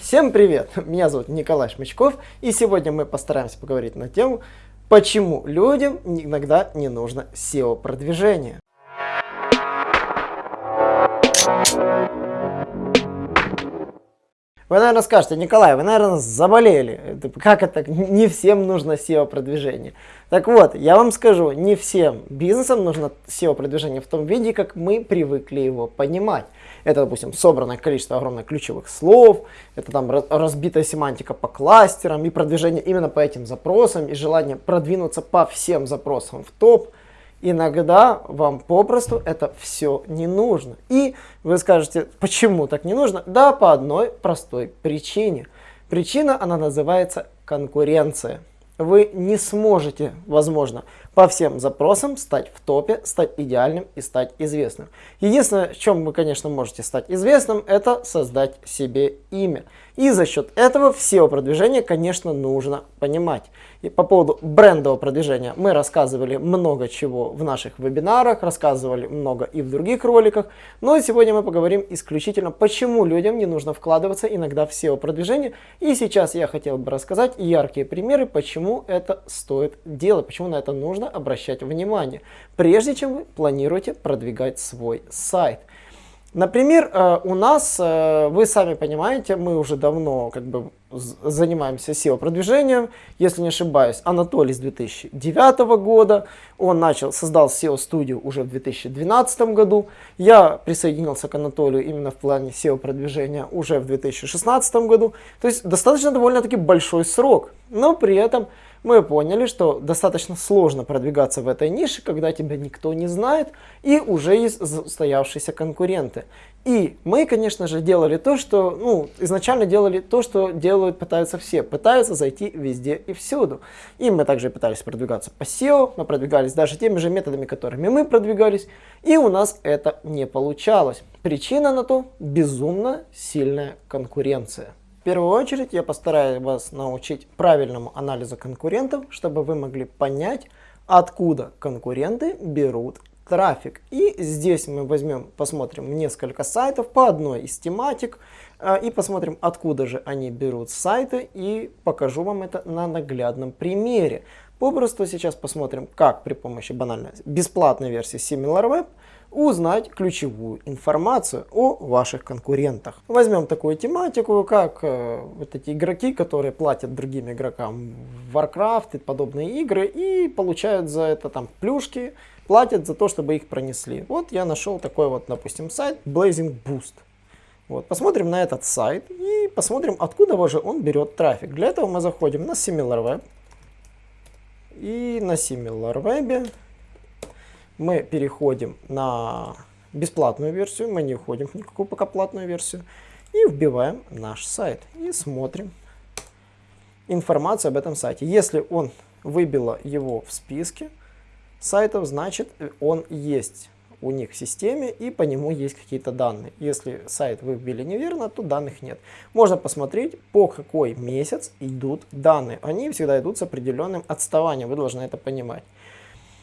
Всем привет! Меня зовут Николай Шмычков, и сегодня мы постараемся поговорить на тему, почему людям иногда не нужно SEO-продвижение. Вы, наверное, скажете, Николай, вы, наверное, заболели. Как это? Не всем нужно SEO-продвижение. Так вот, я вам скажу, не всем бизнесам нужно SEO-продвижение в том виде, как мы привыкли его понимать. Это, допустим, собранное количество огромных ключевых слов, это там разбитая семантика по кластерам и продвижение именно по этим запросам, и желание продвинуться по всем запросам в топ – Иногда вам попросту это все не нужно. И вы скажете, почему так не нужно? Да, по одной простой причине. Причина, она называется конкуренция. Вы не сможете, возможно, по всем запросам стать в топе, стать идеальным и стать известным. Единственное, в чем вы, конечно, можете стать известным, это создать себе имя. И за счет этого SEO продвижение, конечно, нужно понимать. И по поводу брендового продвижения мы рассказывали много чего в наших вебинарах, рассказывали много и в других роликах. Но сегодня мы поговорим исключительно, почему людям не нужно вкладываться иногда в SEO продвижение. И сейчас я хотел бы рассказать яркие примеры, почему это стоит делать, почему на это нужно обращать внимание, прежде чем вы планируете продвигать свой сайт. Например, э, у нас, э, вы сами понимаете, мы уже давно как бы занимаемся SEO-продвижением. Если не ошибаюсь, Анатолий с 2009 года. Он начал, создал SEO-студию уже в 2012 году. Я присоединился к Анатолию именно в плане SEO-продвижения уже в 2016 году. То есть достаточно довольно-таки большой срок. Но при этом мы поняли, что достаточно сложно продвигаться в этой нише, когда тебя никто не знает и уже есть устоявшиеся конкуренты. И мы, конечно же, делали то, что, ну, изначально делали то, что делают, пытаются все. Пытаются зайти везде и всюду. И мы также пытались продвигаться по SEO, мы продвигались даже теми же методами, которыми мы продвигались, и у нас это не получалось. Причина на то – безумно сильная конкуренция. В первую очередь я постараюсь вас научить правильному анализу конкурентов, чтобы вы могли понять, откуда конкуренты берут трафик. И здесь мы возьмем, посмотрим несколько сайтов по одной из тематик э, и посмотрим, откуда же они берут сайты и покажу вам это на наглядном примере. Попросту сейчас посмотрим, как при помощи банальной бесплатной версии SimilarWeb узнать ключевую информацию о ваших конкурентах. Возьмем такую тематику, как э, вот эти игроки, которые платят другим игрокам в Warcraft и подобные игры и получают за это там плюшки, платят за то, чтобы их пронесли. Вот я нашел такой вот, допустим, сайт Blazing Boost. Вот, посмотрим на этот сайт и посмотрим, откуда же он берет трафик. Для этого мы заходим на SimilarWeb. И на SimilarWeb мы переходим на бесплатную версию, мы не входим в никакую пока платную версию, и вбиваем наш сайт и смотрим информацию об этом сайте. Если он выбило его в списке сайтов, значит он есть у них в системе и по нему есть какие-то данные. Если сайт вы вбили неверно, то данных нет. Можно посмотреть, по какой месяц идут данные. Они всегда идут с определенным отставанием, вы должны это понимать.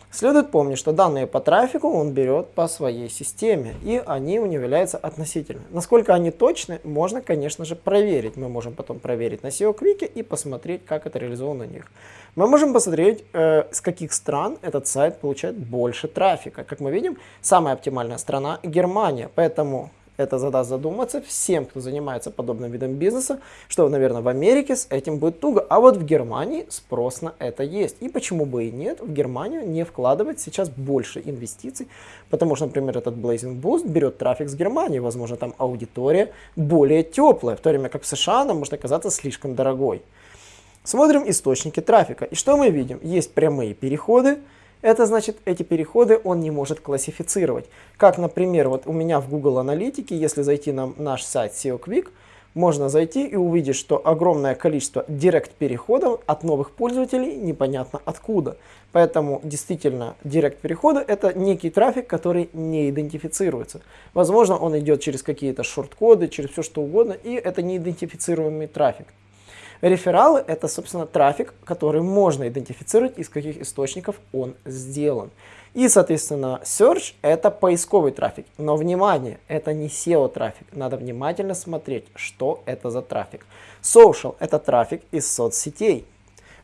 Следует помнить, что данные по трафику он берет по своей системе, и они у него являются относительны. Насколько они точны, можно, конечно же, проверить. Мы можем потом проверить на SEO Quick и посмотреть, как это реализовано у них. Мы можем посмотреть, э, с каких стран этот сайт получает больше трафика. Как мы видим, самая оптимальная страна Германия, поэтому это задаст задуматься всем, кто занимается подобным видом бизнеса, что, наверное, в Америке с этим будет туго, а вот в Германии спрос на это есть. И почему бы и нет, в Германию не вкладывать сейчас больше инвестиций, потому что, например, этот Blazing Boost берет трафик с Германии, возможно, там аудитория более теплая, в то время как в США она может оказаться слишком дорогой. Смотрим источники трафика. И что мы видим? Есть прямые переходы, это значит, эти переходы он не может классифицировать. Как, например, вот у меня в Google Аналитике, если зайти на наш сайт SEO Quick, можно зайти и увидеть, что огромное количество директ переходов от новых пользователей непонятно откуда. Поэтому действительно директ переходы это некий трафик, который не идентифицируется. Возможно, он идет через какие-то шорт-коды, через все что угодно, и это неидентифицируемый трафик. Рефералы – это, собственно, трафик, который можно идентифицировать, из каких источников он сделан. И, соответственно, search это поисковый трафик. Но, внимание, это не SEO трафик. Надо внимательно смотреть, что это за трафик. Social это трафик из соцсетей.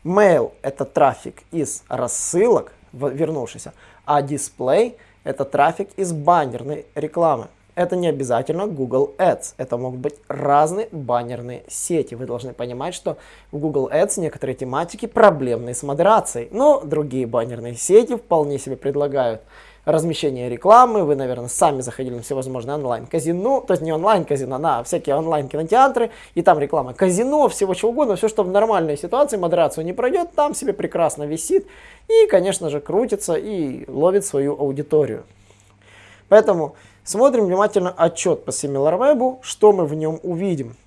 Mail это трафик из рассылок, вернувшийся. А display это трафик из баннерной рекламы. Это не обязательно Google Ads. Это могут быть разные баннерные сети. Вы должны понимать, что в Google Ads некоторые тематики проблемные с модерацией. Но другие баннерные сети вполне себе предлагают размещение рекламы. Вы, наверное, сами заходили на всевозможные онлайн-казино. То есть не онлайн-казино, на всякие онлайн-кинотеатры. И там реклама казино, всего чего угодно. Все, что в нормальной ситуации модерацию не пройдет, там себе прекрасно висит. И, конечно же, крутится и ловит свою аудиторию. Поэтому Смотрим внимательно отчет по SimilarWeb, что мы в нем увидим.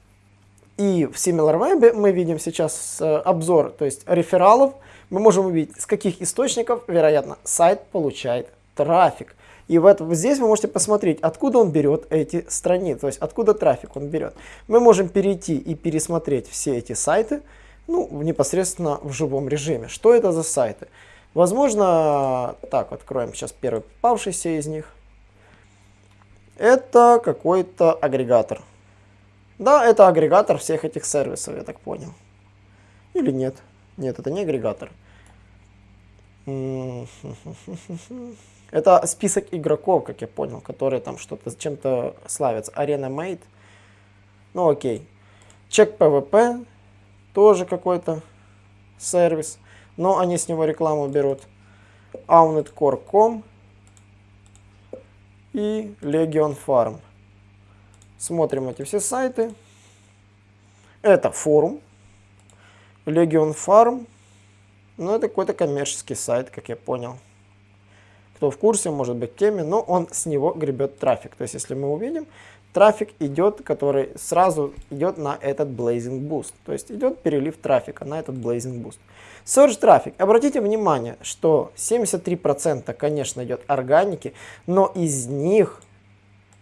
И в SimilarWeb мы видим сейчас э, обзор, то есть рефералов. Мы можем увидеть, с каких источников, вероятно, сайт получает трафик. И в этом, здесь вы можете посмотреть, откуда он берет эти страницы, то есть откуда трафик он берет. Мы можем перейти и пересмотреть все эти сайты, ну, непосредственно в живом режиме. Что это за сайты? Возможно, так, откроем сейчас первый попавшийся из них. Это какой-то агрегатор. Да, это агрегатор всех этих сервисов, я так понял. Или нет? Нет, это не агрегатор. Это список игроков, как я понял, которые там что-то чем-то славятся. Arena Mate. Ну окей. Чек PvP. Тоже какой-то сервис. Но они с него рекламу берут. Aunetcore.com и Legion Farm. Смотрим эти все сайты. Это форум. Legion Farm. Ну, это какой-то коммерческий сайт, как я понял. Кто в курсе, может быть, теме, но он с него гребет трафик. То есть, если мы увидим, трафик идет, который сразу идет на этот Blazing Boost. То есть, идет перелив трафика на этот Blazing Boost. Search трафик. Обратите внимание, что 73% конечно идет органики, но из них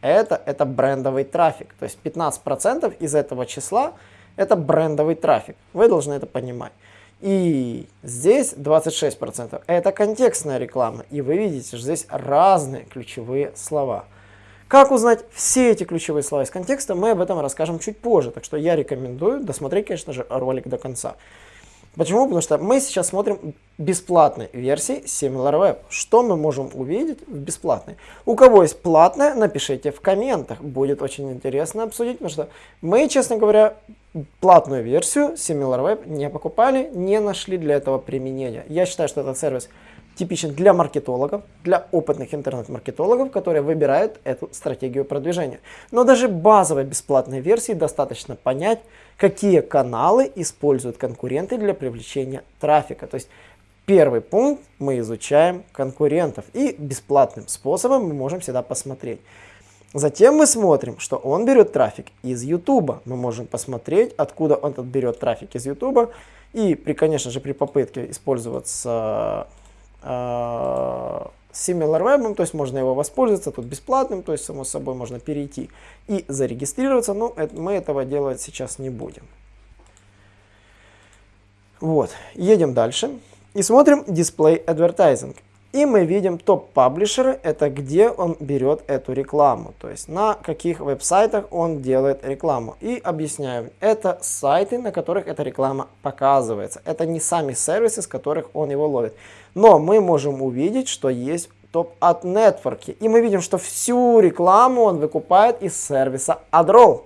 это, это брендовый трафик. То есть 15% из этого числа это брендовый трафик. Вы должны это понимать. И здесь 26% это контекстная реклама. И вы видите, что здесь разные ключевые слова. Как узнать все эти ключевые слова из контекста, мы об этом расскажем чуть позже. Так что я рекомендую досмотреть, конечно же, ролик до конца. Почему? Потому что мы сейчас смотрим бесплатной версии SimilarWeb. Что мы можем увидеть в бесплатной? У кого есть платная, напишите в комментах. Будет очень интересно обсудить, потому что мы, честно говоря, платную версию SimilarWeb не покупали, не нашли для этого применения. Я считаю, что этот сервис типичен для маркетологов, для опытных интернет-маркетологов, которые выбирают эту стратегию продвижения. Но даже базовой бесплатной версии достаточно понять, какие каналы используют конкуренты для привлечения трафика. То есть первый пункт мы изучаем конкурентов и бесплатным способом мы можем всегда посмотреть. Затем мы смотрим, что он берет трафик из YouTube. Мы можем посмотреть, откуда он берет трафик из YouTube. И, при, конечно же, при попытке использоваться э, SimilarWeb, то есть можно его воспользоваться, тут бесплатным, то есть само собой можно перейти и зарегистрироваться, но это, мы этого делать сейчас не будем. Вот, едем дальше и смотрим Display Advertising. И мы видим топ-паблишеры, это где он берет эту рекламу, то есть на каких веб-сайтах он делает рекламу. И объясняю, это сайты, на которых эта реклама показывается. Это не сами сервисы, с которых он его ловит. Но мы можем увидеть, что есть топ от нетворки. И мы видим, что всю рекламу он выкупает из сервиса AdRoll.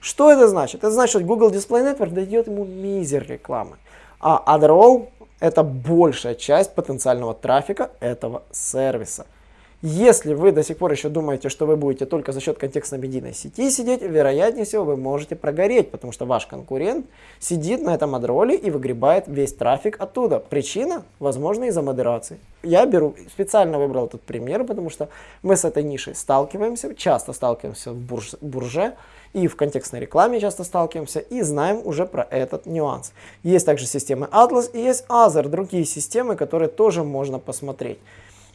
Что это значит? Это значит, что Google Display Network дает ему мизер рекламы. А AdRoll это большая часть потенциального трафика этого сервиса. Если вы до сих пор еще думаете, что вы будете только за счет контекстно-медийной сети сидеть, вероятнее всего вы можете прогореть, потому что ваш конкурент сидит на этом адроле и выгребает весь трафик оттуда. Причина, возможно, из-за модерации. Я беру, специально выбрал этот пример, потому что мы с этой нишей сталкиваемся, часто сталкиваемся в бурже, бурже и в контекстной рекламе часто сталкиваемся и знаем уже про этот нюанс. Есть также системы Atlas и есть Other, другие системы, которые тоже можно посмотреть.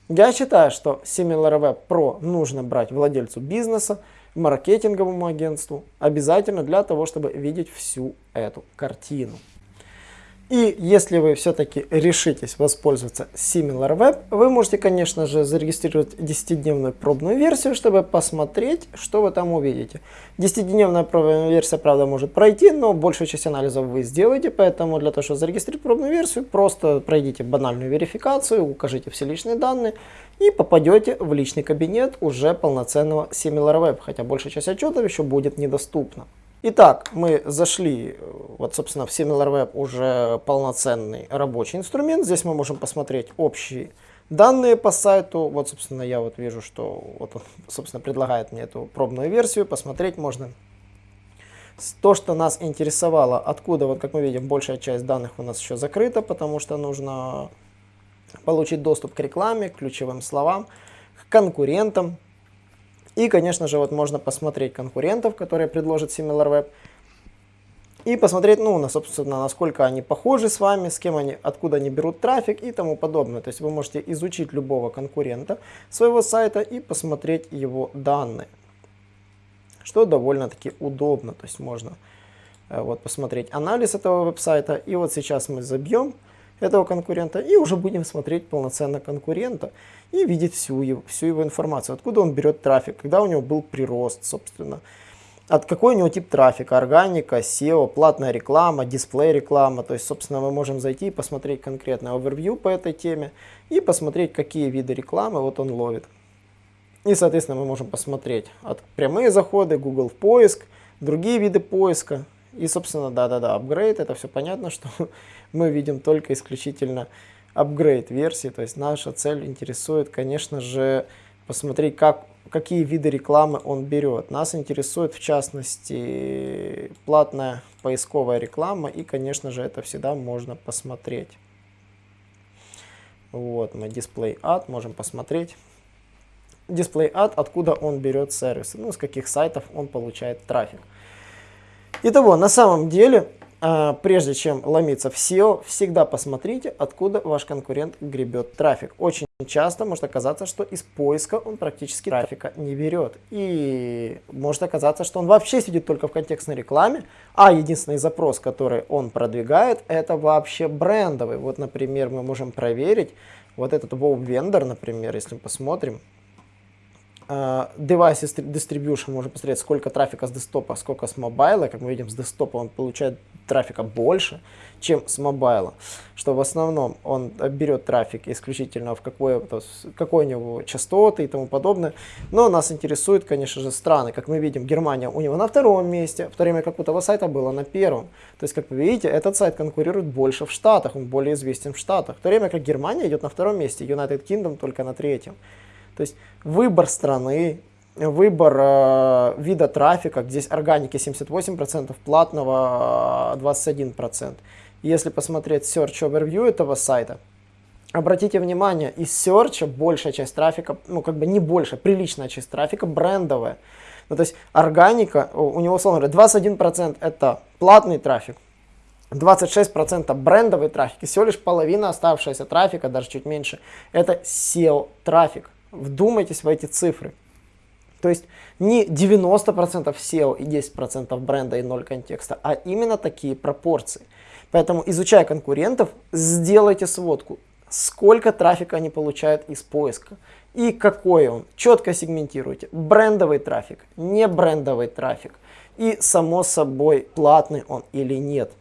Я считаю, что SimilarWeb Pro нужно брать владельцу бизнеса, маркетинговому агентству, обязательно для того, чтобы видеть всю эту картину. И если вы все-таки решитесь воспользоваться SimilarWeb, вы можете, конечно же, зарегистрировать 10-дневную пробную версию, чтобы посмотреть, что вы там увидите. 10-дневная пробная версия, правда, может пройти, но большую часть анализов вы сделаете, поэтому для того, чтобы зарегистрировать пробную версию, просто пройдите банальную верификацию, укажите все личные данные и попадете в личный кабинет уже полноценного SimilarWeb, хотя большая часть отчетов еще будет недоступна. Итак, мы зашли, вот, собственно, в SimilarWeb уже полноценный рабочий инструмент. Здесь мы можем посмотреть общие данные по сайту. Вот, собственно, я вот вижу, что вот он, собственно, предлагает мне эту пробную версию. Посмотреть можно то, что нас интересовало, откуда, вот как мы видим, большая часть данных у нас еще закрыта, потому что нужно получить доступ к рекламе, к ключевым словам, к конкурентам. И, конечно же, вот можно посмотреть конкурентов, которые предложат SimilarWeb, и посмотреть, ну, на, собственно, насколько они похожи с вами, с кем они, откуда они берут трафик и тому подобное. То есть вы можете изучить любого конкурента своего сайта и посмотреть его данные, что довольно-таки удобно. То есть можно э, вот посмотреть анализ этого веб-сайта. И вот сейчас мы забьем этого конкурента и уже будем смотреть полноценно конкурента и видеть всю его, всю его информацию, откуда он берет трафик, когда у него был прирост, собственно, от какой у него тип трафика, органика, SEO, платная реклама, дисплей реклама. То есть, собственно, мы можем зайти и посмотреть конкретный овервью по этой теме и посмотреть, какие виды рекламы вот он ловит. И, соответственно, мы можем посмотреть от прямые заходы, Google поиск, другие виды поиска. И, собственно, да-да-да, апгрейд, это все понятно, что мы видим только исключительно апгрейд версии. То есть наша цель интересует, конечно же, посмотреть, как, какие виды рекламы он берет. Нас интересует, в частности, платная поисковая реклама. И, конечно же, это всегда можно посмотреть. Вот, мы Display Ad можем посмотреть. Display Ad, откуда он берет сервисы, ну, с каких сайтов он получает трафик. Итого, на самом деле, а, прежде чем ломиться в SEO, всегда посмотрите, откуда ваш конкурент гребет трафик. Очень часто может оказаться, что из поиска он практически трафика не берет. И может оказаться, что он вообще сидит только в контекстной рекламе, а единственный запрос, который он продвигает, это вообще брендовый. Вот, например, мы можем проверить вот этот Wow Vendor, например, если мы посмотрим, Uh, device distribution можно посмотреть, сколько трафика с десктопа, сколько с мобайла. Как мы видим, с десктопа он получает трафика больше, чем с мобайла. Что в основном он берет трафик исключительно в какой, какой у него частоты и тому подобное. Но нас интересуют, конечно же, страны. Как мы видим, Германия у него на втором месте, в то время как у того сайта было на первом. То есть, как вы видите, этот сайт конкурирует больше в Штатах, он более известен в Штатах. В то время как Германия идет на втором месте, United Kingdom только на третьем. То есть выбор страны, выбор э, вида трафика, здесь органики 78%, платного 21%. Э, Если посмотреть Search Overview этого сайта, обратите внимание, из Search большая часть трафика, ну как бы не больше, приличная часть трафика брендовая. Ну, то есть органика, у него, условно говоря, 21% это платный трафик, 26% брендовый трафик, и всего лишь половина оставшегося трафика, даже чуть меньше, это SEO трафик. Вдумайтесь в эти цифры. То есть не 90% SEO и 10% бренда и 0 контекста, а именно такие пропорции. Поэтому, изучая конкурентов, сделайте сводку, сколько трафика они получают из поиска и какой он. Четко сегментируйте. Брендовый трафик, не брендовый трафик. И, само собой, платный он или нет.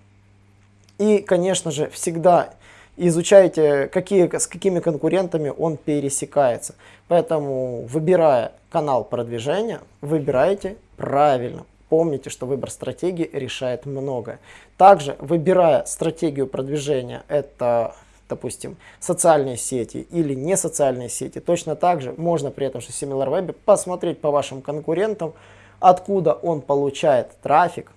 И, конечно же, всегда изучайте, какие, с какими конкурентами он пересекается. Поэтому, выбирая канал продвижения, выбирайте правильно. Помните, что выбор стратегии решает многое. Также, выбирая стратегию продвижения, это, допустим, социальные сети или не социальные сети, точно так же можно при этом же SimilarWeb посмотреть по вашим конкурентам, откуда он получает трафик,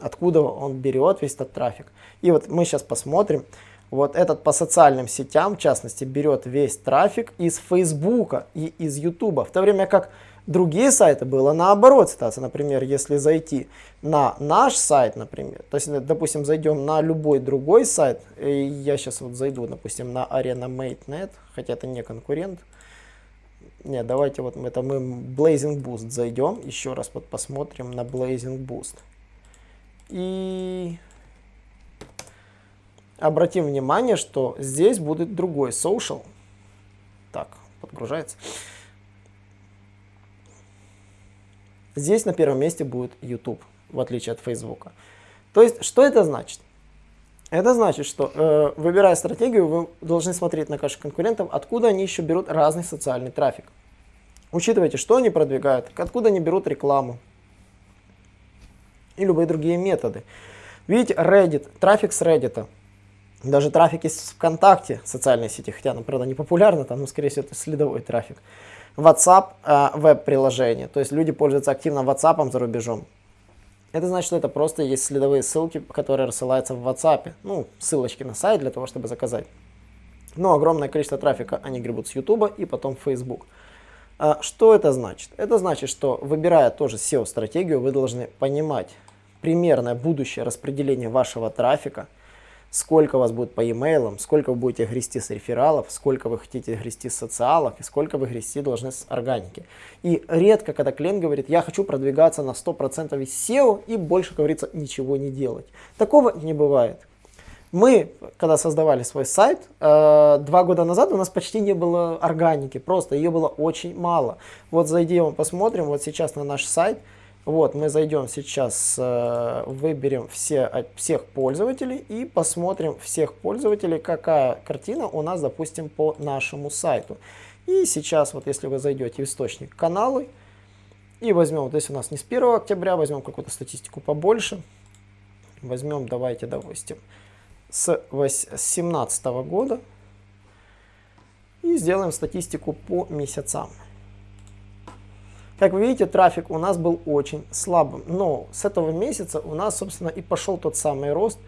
откуда он берет весь этот трафик. И вот мы сейчас посмотрим, вот этот по социальным сетям, в частности, берет весь трафик из Фейсбука и из Ютуба, в то время как другие сайты было наоборот ситуация. Например, если зайти на наш сайт, например, то есть, допустим, зайдем на любой другой сайт, я сейчас вот зайду, допустим, на ArenaMate.net, хотя это не конкурент, нет, давайте вот это мы Blazing Boost зайдем, еще раз вот посмотрим на Blazing Boost. И обратим внимание, что здесь будет другой social. Так, подгружается. Здесь на первом месте будет YouTube, в отличие от Facebook. То есть, что это значит? Это значит, что э, выбирая стратегию, вы должны смотреть на ваших конкурентов, откуда они еще берут разный социальный трафик. Учитывайте, что они продвигают, откуда они берут рекламу и любые другие методы. Видите, Reddit, трафик с Reddit, даже трафик из ВКонтакте, социальной сети, хотя она, правда, не популярна, там, но, скорее всего, это следовой трафик. WhatsApp, э, веб-приложение, то есть люди пользуются активно WhatsApp за рубежом. Это значит, что это просто есть следовые ссылки, которые рассылаются в WhatsApp. Ну, ссылочки на сайт для того, чтобы заказать. Но огромное количество трафика они гребут с YouTube и потом Facebook. А что это значит? Это значит, что выбирая тоже SEO-стратегию, вы должны понимать примерное будущее распределение вашего трафика – сколько у вас будет по e-mail, сколько вы будете грести с рефералов, сколько вы хотите грести с социалок и сколько вы грести должны с органики. И редко, когда клиент говорит, я хочу продвигаться на 100% из SEO и больше, говорится, ничего не делать. Такого не бывает. Мы, когда создавали свой сайт, э, два года назад у нас почти не было органики, просто ее было очень мало. Вот зайдем, посмотрим, вот сейчас на наш сайт – вот, мы зайдем сейчас, э, выберем все, всех пользователей и посмотрим всех пользователей, какая картина у нас, допустим, по нашему сайту. И сейчас, вот если вы зайдете в источник каналы, и возьмем, вот здесь у нас не с 1 октября, возьмем какую-то статистику побольше. Возьмем, давайте, допустим, с 2017 года. И сделаем статистику по месяцам. Как вы видите, трафик у нас был очень слабым, но с этого месяца у нас, собственно, и пошел тот самый рост.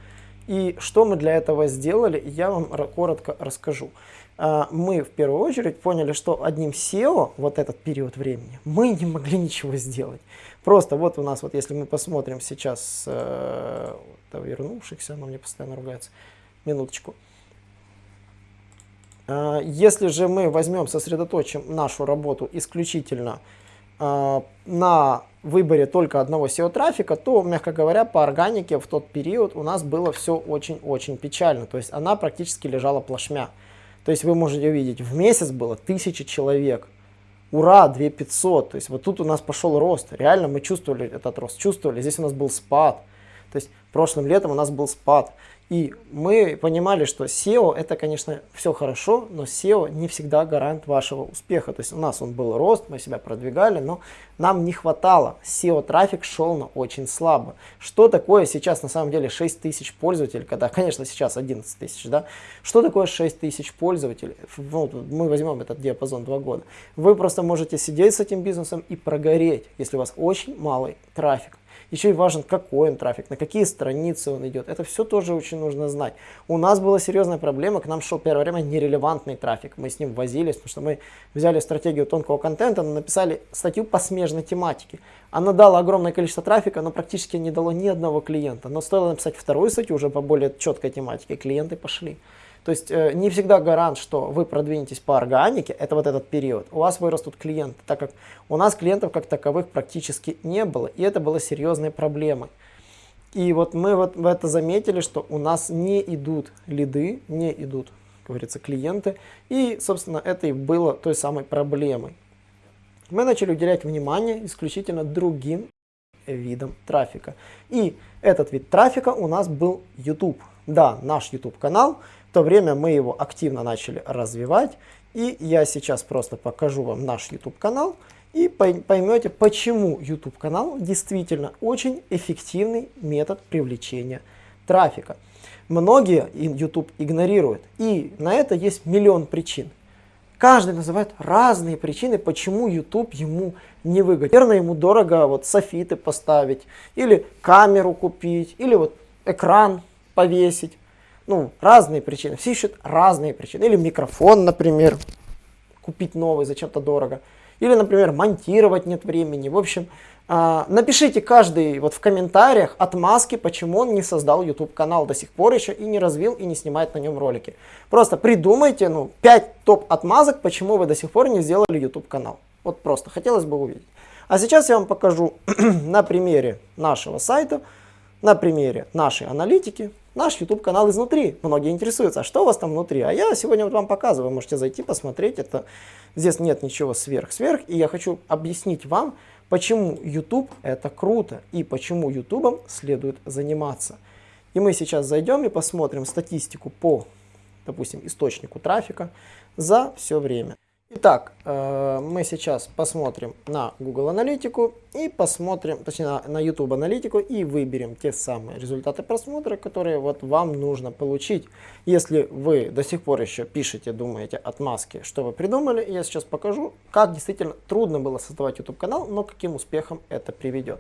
И что мы для этого сделали, я вам коротко расскажу. А, мы в первую очередь поняли, что одним SEO вот этот период времени мы не могли ничего сделать. Просто вот у нас, вот если мы посмотрим сейчас, э, вернувшихся, но мне постоянно ругается, минуточку. А, если же мы возьмем, сосредоточим нашу работу исключительно на выборе только одного SEO-трафика, то, мягко говоря, по органике в тот период у нас было все очень-очень печально. То есть она практически лежала плашмя. То есть вы можете увидеть, в месяц было 1000 человек. Ура, 2500. То есть вот тут у нас пошел рост. Реально мы чувствовали этот рост, чувствовали. Здесь у нас был спад. То есть прошлым летом у нас был спад. И мы понимали, что SEO это, конечно, все хорошо, но SEO не всегда гарант вашего успеха. То есть у нас он был рост, мы себя продвигали, но нам не хватало. SEO трафик шел на очень слабо. Что такое сейчас на самом деле 6 тысяч пользователей, когда, конечно, сейчас 11 тысяч, да? Что такое 6 тысяч пользователей? Ну, мы возьмем этот диапазон 2 года. Вы просто можете сидеть с этим бизнесом и прогореть, если у вас очень малый трафик. Еще и важен, какой он трафик, на какие страницы он идет. Это все тоже очень нужно знать. У нас была серьезная проблема, к нам шел первое время нерелевантный трафик. Мы с ним возились, потому что мы взяли стратегию тонкого контента, написали статью по смежной тематике. Она дала огромное количество трафика, но практически не дало ни одного клиента. Но стоило написать вторую статью уже по более четкой тематике, клиенты пошли. То есть э, не всегда гарант, что вы продвинетесь по органике, это вот этот период. У вас вырастут клиенты, так как у нас клиентов как таковых практически не было, и это было серьезной проблемой. И вот мы вот в это заметили, что у нас не идут лиды, не идут, как говорится, клиенты, и, собственно, это и было той самой проблемой. Мы начали уделять внимание исключительно другим видам трафика. И этот вид трафика у нас был YouTube. Да, наш YouTube канал, то время мы его активно начали развивать. И я сейчас просто покажу вам наш YouTube канал и поймете, почему YouTube канал действительно очень эффективный метод привлечения трафика. Многие YouTube игнорируют, и на это есть миллион причин. Каждый называет разные причины, почему YouTube ему не выгоден. Наверное, ему дорого вот софиты поставить, или камеру купить, или вот экран повесить ну, разные причины. Все ищут разные причины. Или микрофон, например, купить новый зачем-то дорого. Или, например, монтировать нет времени. В общем, э, напишите каждый вот в комментариях отмазки, почему он не создал YouTube канал до сих пор еще и не развил и не снимает на нем ролики. Просто придумайте ну, 5 топ отмазок, почему вы до сих пор не сделали YouTube канал. Вот просто хотелось бы увидеть. А сейчас я вам покажу на примере нашего сайта, на примере нашей аналитики, наш YouTube канал изнутри. Многие интересуются, а что у вас там внутри? А я сегодня вот вам показываю, можете зайти посмотреть, это здесь нет ничего сверх-сверх, и я хочу объяснить вам, почему YouTube это круто и почему YouTube следует заниматься. И мы сейчас зайдем и посмотрим статистику по, допустим, источнику трафика за все время. Итак, э, мы сейчас посмотрим на Google аналитику и посмотрим, точнее на, YouTube аналитику и выберем те самые результаты просмотра, которые вот вам нужно получить. Если вы до сих пор еще пишете, думаете отмазки, что вы придумали, я сейчас покажу, как действительно трудно было создавать YouTube канал, но каким успехом это приведет.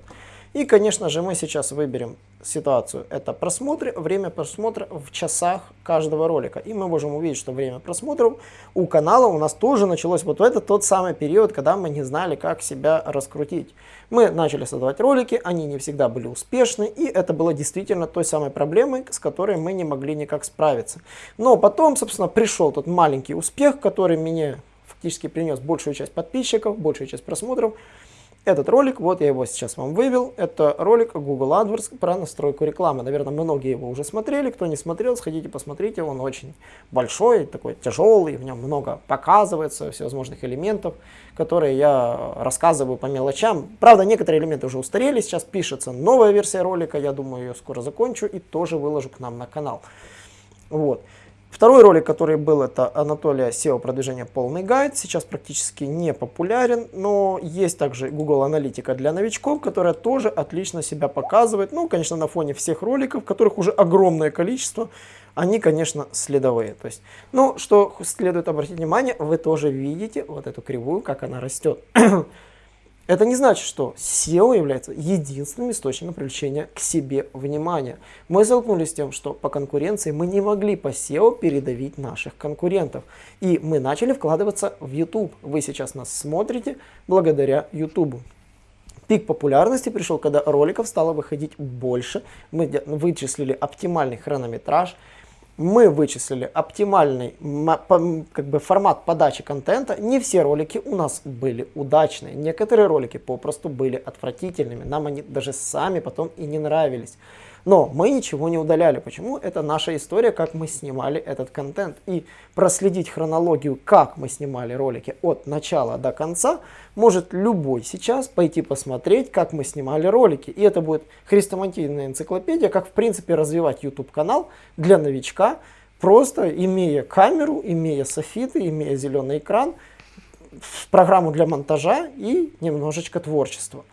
И, конечно же, мы сейчас выберем ситуацию. Это просмотры, время просмотра в часах каждого ролика. И мы можем увидеть, что время просмотров у канала у нас тоже началось вот в этот тот самый период, когда мы не знали, как себя раскрутить. Мы начали создавать ролики, они не всегда были успешны, и это было действительно той самой проблемой, с которой мы не могли никак справиться. Но потом, собственно, пришел тот маленький успех, который мне фактически принес большую часть подписчиков, большую часть просмотров, этот ролик, вот я его сейчас вам вывел, это ролик Google AdWords про настройку рекламы. Наверное, многие его уже смотрели, кто не смотрел, сходите посмотрите, он очень большой, такой тяжелый, в нем много показывается, всевозможных элементов, которые я рассказываю по мелочам. Правда, некоторые элементы уже устарели, сейчас пишется новая версия ролика, я думаю, ее скоро закончу и тоже выложу к нам на канал. Вот. Второй ролик, который был, это Анатолия SEO продвижения полный гайд. Сейчас практически не популярен, но есть также Google аналитика для новичков, которая тоже отлично себя показывает. Ну, конечно, на фоне всех роликов, которых уже огромное количество, они, конечно, следовые. То есть, ну, что следует обратить внимание, вы тоже видите вот эту кривую, как она растет. Это не значит, что SEO является единственным источником привлечения к себе внимания. Мы столкнулись с тем, что по конкуренции мы не могли по SEO передавить наших конкурентов. И мы начали вкладываться в YouTube. Вы сейчас нас смотрите благодаря YouTube. Пик популярности пришел, когда роликов стало выходить больше. Мы вычислили оптимальный хронометраж, мы вычислили оптимальный как бы, формат подачи контента. Не все ролики у нас были удачные. Некоторые ролики попросту были отвратительными. Нам они даже сами потом и не нравились. Но мы ничего не удаляли. Почему? Это наша история, как мы снимали этот контент. И проследить хронологию, как мы снимали ролики от начала до конца, может любой сейчас пойти посмотреть, как мы снимали ролики. И это будет хрестоматийная энциклопедия, как в принципе развивать YouTube канал для новичка, просто имея камеру, имея софиты, имея зеленый экран, программу для монтажа и немножечко творчества.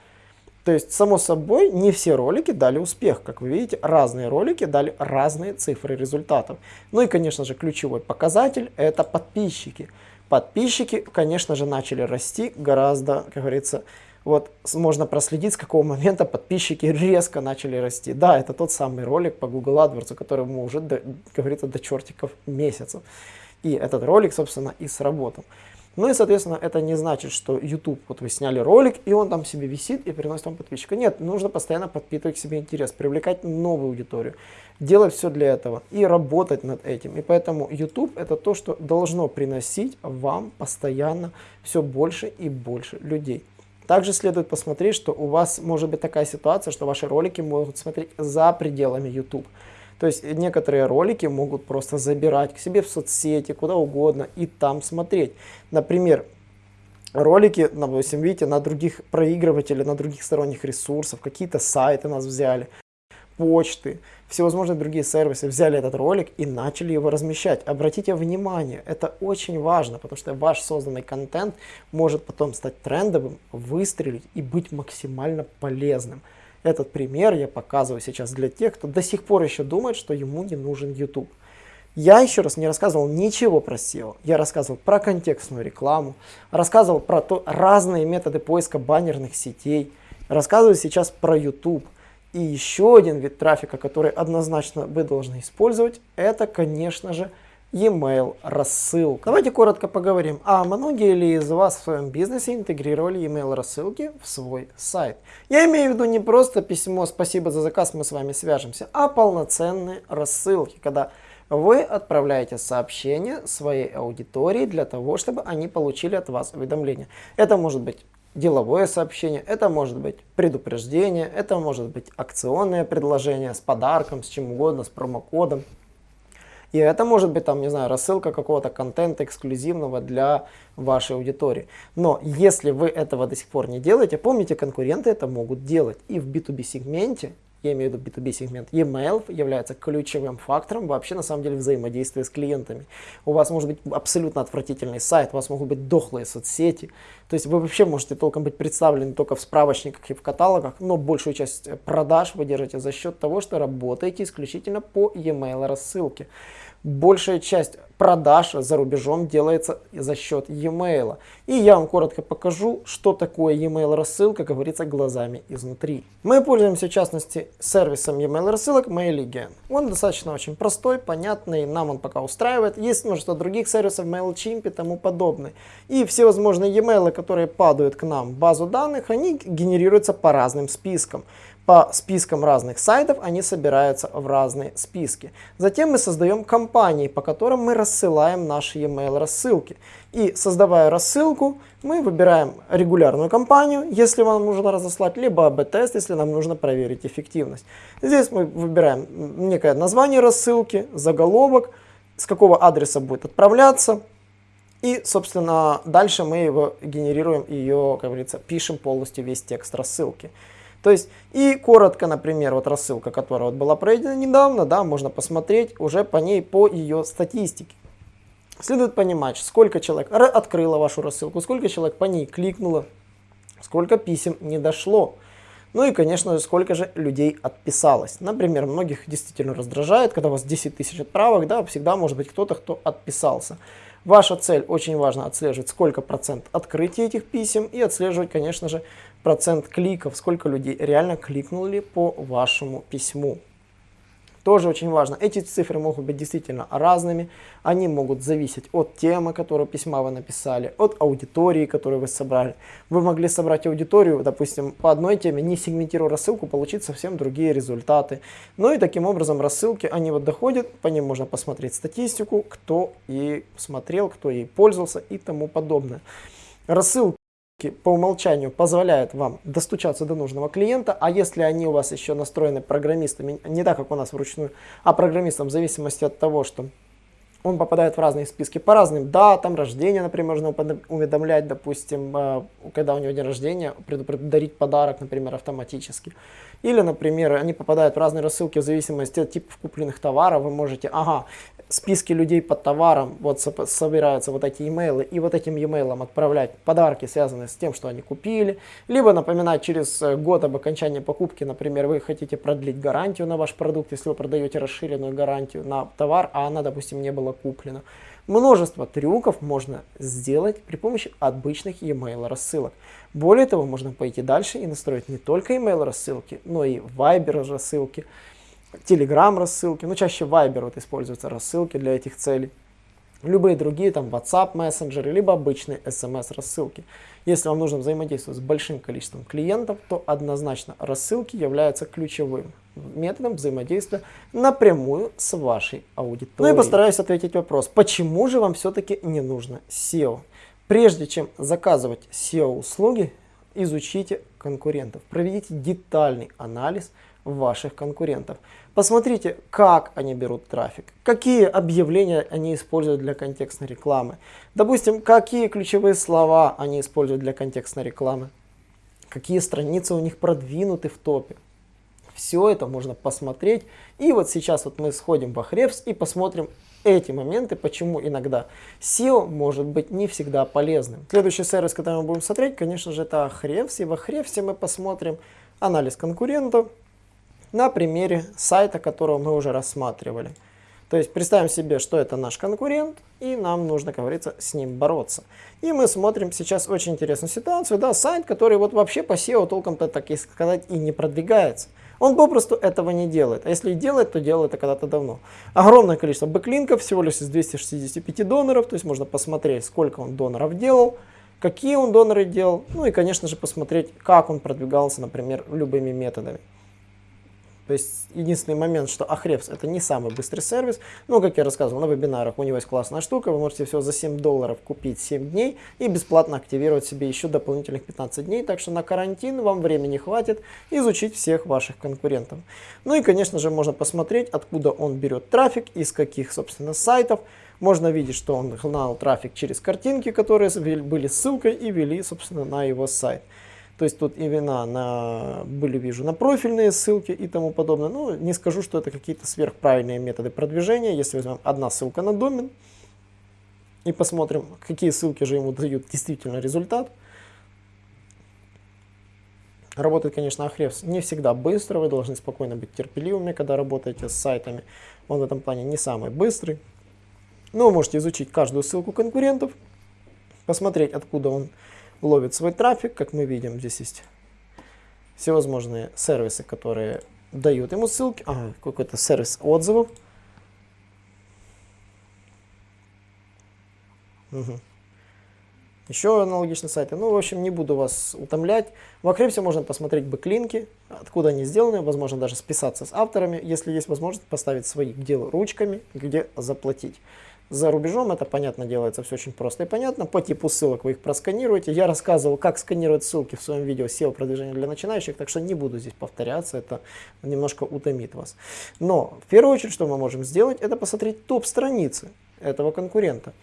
То есть, само собой, не все ролики дали успех. Как вы видите, разные ролики дали разные цифры результатов. Ну и, конечно же, ключевой показатель – это подписчики. Подписчики, конечно же, начали расти гораздо, как говорится, вот можно проследить, с какого момента подписчики резко начали расти. Да, это тот самый ролик по Google AdWords, которому уже, до, как говорится, до чертиков месяцев. И этот ролик, собственно, и сработал. Ну и, соответственно, это не значит, что YouTube, вот вы сняли ролик, и он там себе висит и приносит вам подписчика. Нет, нужно постоянно подпитывать себе интерес, привлекать новую аудиторию, делать все для этого и работать над этим. И поэтому YouTube это то, что должно приносить вам постоянно все больше и больше людей. Также следует посмотреть, что у вас может быть такая ситуация, что ваши ролики могут смотреть за пределами YouTube. То есть некоторые ролики могут просто забирать к себе в соцсети, куда угодно и там смотреть. Например, ролики, допустим, видите, на других проигрывателях, на других сторонних ресурсов, какие-то сайты нас взяли, почты, всевозможные другие сервисы взяли этот ролик и начали его размещать. Обратите внимание, это очень важно, потому что ваш созданный контент может потом стать трендовым, выстрелить и быть максимально полезным. Этот пример я показываю сейчас для тех, кто до сих пор еще думает, что ему не нужен YouTube. Я еще раз не рассказывал ничего про SEO. Я рассказывал про контекстную рекламу, рассказывал про то, разные методы поиска баннерных сетей, рассказываю сейчас про YouTube. И еще один вид трафика, который однозначно вы должны использовать, это, конечно же, e-mail рассылка. Давайте коротко поговорим, а многие ли из вас в своем бизнесе интегрировали e-mail рассылки в свой сайт? Я имею в виду не просто письмо «Спасибо за заказ, мы с вами свяжемся», а полноценные рассылки, когда вы отправляете сообщение своей аудитории для того, чтобы они получили от вас уведомления. Это может быть деловое сообщение, это может быть предупреждение, это может быть акционное предложение с подарком, с чем угодно, с промокодом. И это может быть, там, не знаю, рассылка какого-то контента эксклюзивного для вашей аудитории. Но если вы этого до сих пор не делаете, помните, конкуренты это могут делать. И в B2B сегменте я имею в виду B2B сегмент, e-mail является ключевым фактором вообще на самом деле взаимодействия с клиентами. У вас может быть абсолютно отвратительный сайт, у вас могут быть дохлые соцсети, то есть вы вообще можете толком быть представлены только в справочниках и в каталогах, но большую часть продаж вы держите за счет того, что работаете исключительно по e-mail рассылке большая часть продаж за рубежом делается за счет e-mail. И я вам коротко покажу, что такое e-mail рассылка, говорится, глазами изнутри. Мы пользуемся, в частности, сервисом e-mail рассылок MailIgen. Он достаточно очень простой, понятный, нам он пока устраивает. Есть множество других сервисов, MailChimp и тому подобное. И все возможные e-mail, которые падают к нам в базу данных, они генерируются по разным спискам по спискам разных сайтов, они собираются в разные списки. Затем мы создаем компании, по которым мы рассылаем наши e-mail рассылки. И создавая рассылку, мы выбираем регулярную компанию, если вам нужно разослать, либо АБ-тест, если нам нужно проверить эффективность. Здесь мы выбираем некое название рассылки, заголовок, с какого адреса будет отправляться. И, собственно, дальше мы его генерируем, ее, как говорится, пишем полностью весь текст рассылки. То есть, и коротко, например, вот рассылка, которая вот была пройдена недавно, да, можно посмотреть уже по ней, по ее статистике. Следует понимать, сколько человек открыло вашу рассылку, сколько человек по ней кликнуло, сколько писем не дошло. Ну и, конечно же, сколько же людей отписалось. Например, многих действительно раздражает, когда у вас 10 тысяч отправок, да, всегда может быть кто-то, кто отписался. Ваша цель очень важно отслеживать, сколько процент открытия этих писем и отслеживать, конечно же, процент кликов, сколько людей реально кликнули по вашему письму. Тоже очень важно. Эти цифры могут быть действительно разными. Они могут зависеть от темы, которую письма вы написали, от аудитории, которую вы собрали. Вы могли собрать аудиторию, допустим, по одной теме, не сегментируя рассылку, получить совсем другие результаты. Ну и таким образом рассылки, они вот доходят, по ним можно посмотреть статистику, кто и смотрел, кто ей пользовался и тому подобное. Рассылки по умолчанию позволяют вам достучаться до нужного клиента, а если они у вас еще настроены программистами, не так, как у нас вручную, а программистом в зависимости от того, что он попадает в разные списки по разным датам рождения, например, можно уведомлять, допустим, э, когда у него день рождения, предупредить подарок, например, автоматически. Или, например, они попадают в разные рассылки в зависимости от типов купленных товаров. Вы можете, ага, списки людей под товаром, вот собираются вот эти имейлы, и вот этим e-mail отправлять подарки, связанные с тем, что они купили, либо напоминать через э, год об окончании покупки, например, вы хотите продлить гарантию на ваш продукт, если вы продаете расширенную гарантию на товар, а она, допустим, не была куплена. Множество трюков можно сделать при помощи обычных e-mail рассылок. Более того, можно пойти дальше и настроить не только email рассылки, но и Viber рассылки, Telegram рассылки, ну чаще Viber вот используются рассылки для этих целей. Любые другие, там WhatsApp мессенджеры, либо обычные SMS рассылки. Если вам нужно взаимодействовать с большим количеством клиентов, то однозначно рассылки являются ключевым методом взаимодействия напрямую с вашей аудиторией. Ну и постараюсь ответить вопрос, почему же вам все-таки не нужно SEO? Прежде чем заказывать SEO-услуги, изучите конкурентов, проведите детальный анализ ваших конкурентов. Посмотрите, как они берут трафик, какие объявления они используют для контекстной рекламы. Допустим, какие ключевые слова они используют для контекстной рекламы, какие страницы у них продвинуты в топе. Все это можно посмотреть. И вот сейчас вот мы сходим в Ahrefs и посмотрим эти моменты, почему иногда SEO может быть не всегда полезным. Следующий сервис, который мы будем смотреть, конечно же, это Ahrefs. И в Ahrefs мы посмотрим анализ конкурентов на примере сайта, которого мы уже рассматривали. То есть представим себе, что это наш конкурент, и нам нужно, как говорится, с ним бороться. И мы смотрим сейчас очень интересную ситуацию, да, сайт, который вот вообще по SEO толком-то, так и сказать, и не продвигается. Он попросту этого не делает. А если и делает, то делает это когда-то давно. Огромное количество бэклинков, всего лишь из 265 доноров. То есть можно посмотреть, сколько он доноров делал, какие он доноры делал. Ну и, конечно же, посмотреть, как он продвигался, например, любыми методами. То есть единственный момент, что Ahrefs это не самый быстрый сервис. Ну, как я рассказывал на вебинарах, у него есть классная штука. Вы можете всего за 7 долларов купить 7 дней и бесплатно активировать себе еще дополнительных 15 дней. Так что на карантин вам времени хватит изучить всех ваших конкурентов. Ну и, конечно же, можно посмотреть, откуда он берет трафик, из каких, собственно, сайтов. Можно видеть, что он гнал трафик через картинки, которые были ссылкой и вели, собственно, на его сайт. То есть тут имена на, были, вижу, на профильные ссылки и тому подобное. Ну, не скажу, что это какие-то сверхправильные методы продвижения. Если возьмем одна ссылка на домен и посмотрим, какие ссылки же ему дают действительно результат. Работает, конечно, Ahrefs не всегда быстро, вы должны спокойно быть терпеливыми, когда работаете с сайтами. Он в этом плане не самый быстрый. Но вы можете изучить каждую ссылку конкурентов, посмотреть, откуда он ловит свой трафик. Как мы видим, здесь есть всевозможные сервисы, которые дают ему ссылки. Ага, какой-то сервис отзывов. Угу. Еще аналогичные сайты. Ну, в общем, не буду вас утомлять. В Ahrefs е можно посмотреть бэклинки, откуда они сделаны, возможно, даже списаться с авторами, если есть возможность поставить свои делу ручками, где заплатить. За рубежом это, понятно, делается все очень просто и понятно. По типу ссылок вы их просканируете. Я рассказывал, как сканировать ссылки в своем видео SEO продвижения для начинающих, так что не буду здесь повторяться, это немножко утомит вас. Но в первую очередь, что мы можем сделать, это посмотреть топ-страницы этого конкурента.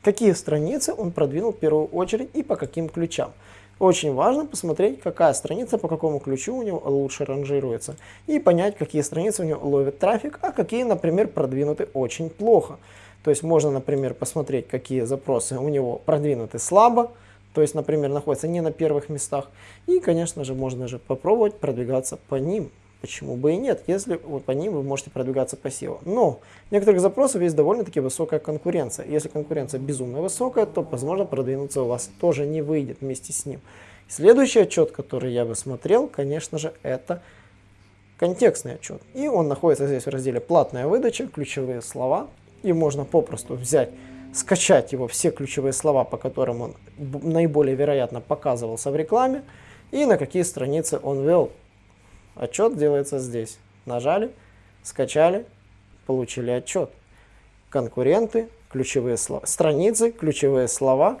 Какие страницы он продвинул в первую очередь и по каким ключам. Очень важно посмотреть, какая страница по какому ключу у него лучше ранжируется. И понять, какие страницы у него ловят трафик, а какие, например, продвинуты очень плохо. То есть можно, например, посмотреть, какие запросы у него продвинуты слабо, то есть, например, находятся не на первых местах. И, конечно же, можно же попробовать продвигаться по ним. Почему бы и нет, если вот по ним вы можете продвигаться по SEO. Но в некоторых запросах есть довольно-таки высокая конкуренция. Если конкуренция безумно высокая, то, возможно, продвинуться у вас тоже не выйдет вместе с ним. Следующий отчет, который я бы смотрел, конечно же, это контекстный отчет. И он находится здесь в разделе «Платная выдача», ключевые слова и можно попросту взять, скачать его все ключевые слова, по которым он наиболее вероятно показывался в рекламе, и на какие страницы он вел. Отчет делается здесь. Нажали, скачали, получили отчет. Конкуренты, ключевые слова, страницы, ключевые слова.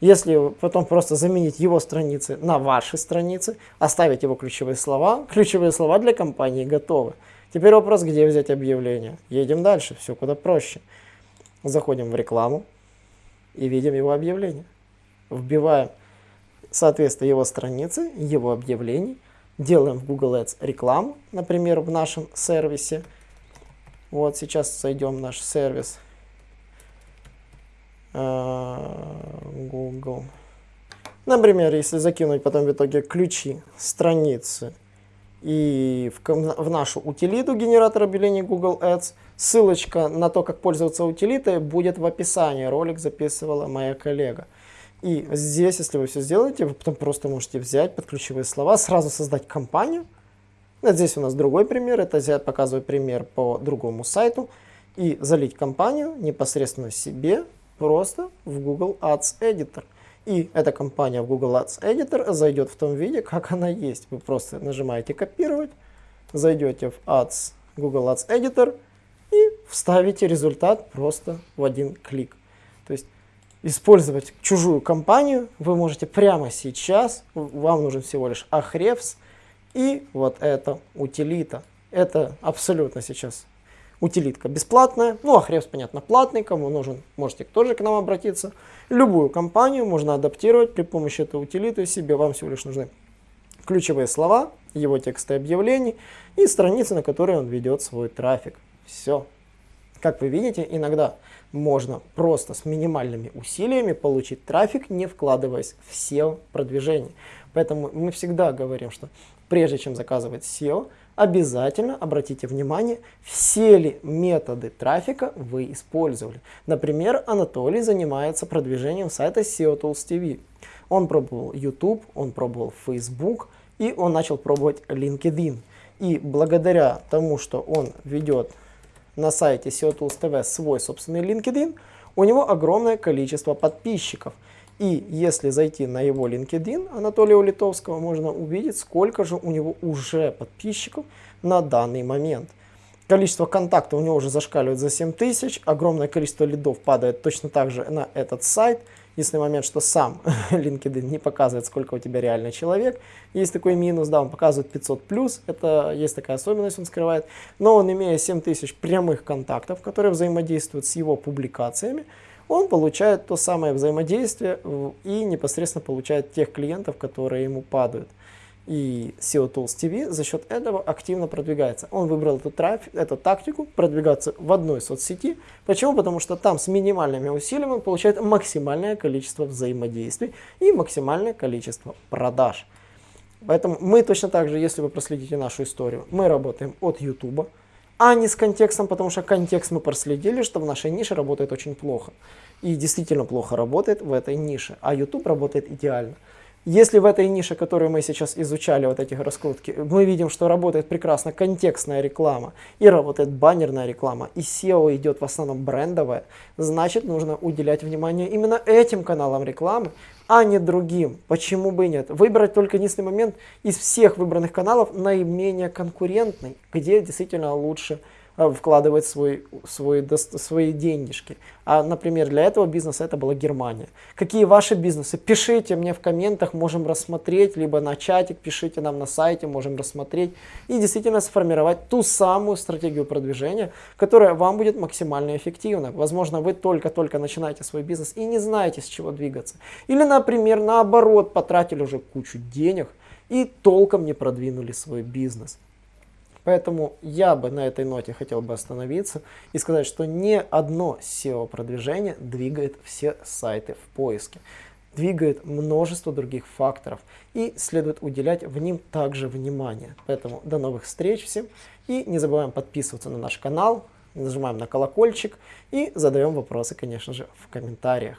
Если потом просто заменить его страницы на ваши страницы, оставить его ключевые слова, ключевые слова для компании готовы. Теперь вопрос, где взять объявление. Едем дальше, все куда проще. Заходим в рекламу и видим его объявление. Вбиваем соответствие его страницы, его объявлений. Делаем в Google Ads рекламу, например, в нашем сервисе. Вот сейчас зайдем в наш сервис а, Google. Например, если закинуть потом в итоге ключи страницы и в, в нашу утилиту генератор объявлений Google Ads. Ссылочка на то, как пользоваться утилитой, будет в описании. Ролик записывала моя коллега. И здесь, если вы все сделаете, вы потом просто можете взять под ключевые слова, сразу создать компанию. Вот здесь у нас другой пример. Это я показываю пример по другому сайту. И залить компанию непосредственно себе просто в Google Ads Editor. И эта компания в Google Ads Editor зайдет в том виде, как она есть. Вы просто нажимаете копировать, зайдете в Ads, Google Ads Editor и вставите результат просто в один клик. То есть использовать чужую компанию вы можете прямо сейчас. Вам нужен всего лишь Ahrefs и вот эта утилита. Это абсолютно сейчас утилитка бесплатная, ну а Ahrefs, понятно, платный, кому нужен, можете тоже к нам обратиться. Любую компанию можно адаптировать при помощи этой утилиты себе, вам всего лишь нужны ключевые слова, его тексты объявлений и страницы, на которые он ведет свой трафик. Все. Как вы видите, иногда можно просто с минимальными усилиями получить трафик, не вкладываясь в SEO продвижение. Поэтому мы всегда говорим, что прежде чем заказывать SEO, обязательно обратите внимание, все ли методы трафика вы использовали. Например, Анатолий занимается продвижением сайта SEO Tools TV. Он пробовал YouTube, он пробовал Facebook и он начал пробовать LinkedIn. И благодаря тому, что он ведет на сайте SEO Tools TV свой собственный LinkedIn, у него огромное количество подписчиков. И если зайти на его LinkedIn Анатолия Улитовского, можно увидеть, сколько же у него уже подписчиков на данный момент. Количество контактов у него уже зашкаливает за 7 тысяч, огромное количество лидов падает точно так же на этот сайт – Единственный момент, что сам LinkedIn не показывает, сколько у тебя реальный человек. Есть такой минус, да, он показывает 500 плюс, это есть такая особенность, он скрывает. Но он, имея 7000 прямых контактов, которые взаимодействуют с его публикациями, он получает то самое взаимодействие и непосредственно получает тех клиентов, которые ему падают и SEO Tools TV за счет этого активно продвигается. Он выбрал эту, трафик, эту тактику продвигаться в одной соцсети. Почему? Потому что там с минимальными усилиями он получает максимальное количество взаимодействий и максимальное количество продаж. Поэтому мы точно так же, если вы проследите нашу историю, мы работаем от YouTube, а не с контекстом, потому что контекст мы проследили, что в нашей нише работает очень плохо. И действительно плохо работает в этой нише, а YouTube работает идеально. Если в этой нише, которую мы сейчас изучали, вот этих раскрутки, мы видим, что работает прекрасно контекстная реклама и работает баннерная реклама, и SEO идет в основном брендовая, значит нужно уделять внимание именно этим каналам рекламы, а не другим. Почему бы и нет? Выбрать только единственный момент из всех выбранных каналов наименее конкурентный, где действительно лучше вкладывать свой, свой, свои денежки. А, например, для этого бизнеса это была Германия. Какие ваши бизнесы? Пишите мне в комментах, можем рассмотреть, либо на чатик, пишите нам на сайте, можем рассмотреть и действительно сформировать ту самую стратегию продвижения, которая вам будет максимально эффективна. Возможно, вы только-только начинаете свой бизнес и не знаете, с чего двигаться. Или, например, наоборот, потратили уже кучу денег и толком не продвинули свой бизнес. Поэтому я бы на этой ноте хотел бы остановиться и сказать, что ни одно SEO-продвижение двигает все сайты в поиске. Двигает множество других факторов и следует уделять в ним также внимание. Поэтому до новых встреч всем и не забываем подписываться на наш канал, нажимаем на колокольчик и задаем вопросы, конечно же, в комментариях.